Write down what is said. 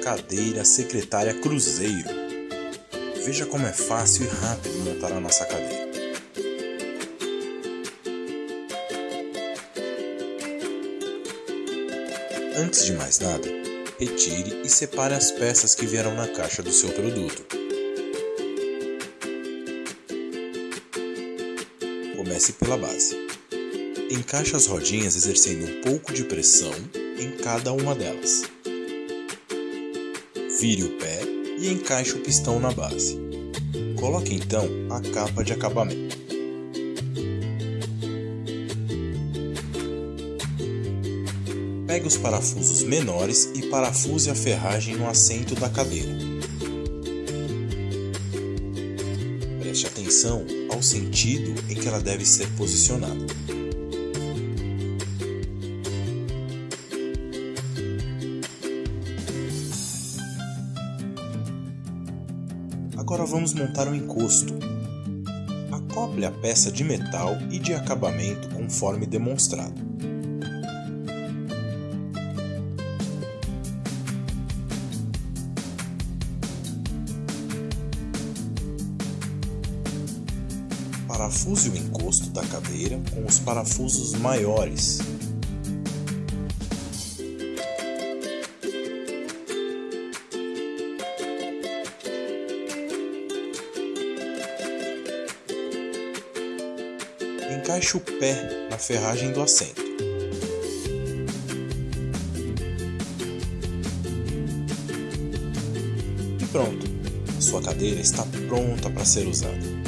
cadeira secretária Cruzeiro. Veja como é fácil e rápido montar a nossa cadeira. Antes de mais nada, retire e separe as peças que vieram na caixa do seu produto. Comece pela base. Encaixe as rodinhas exercendo um pouco de pressão em cada uma delas. Vire o pé e encaixe o pistão na base. Coloque então a capa de acabamento. Pegue os parafusos menores e parafuse a ferragem no assento da cadeira. Preste atenção ao sentido em que ela deve ser posicionada. Agora vamos montar o um encosto. Acople a peça de metal e de acabamento conforme demonstrado. Parafuse o encosto da cadeira com os parafusos maiores. Encaixe o pé na ferragem do assento. E pronto! A sua cadeira está pronta para ser usada.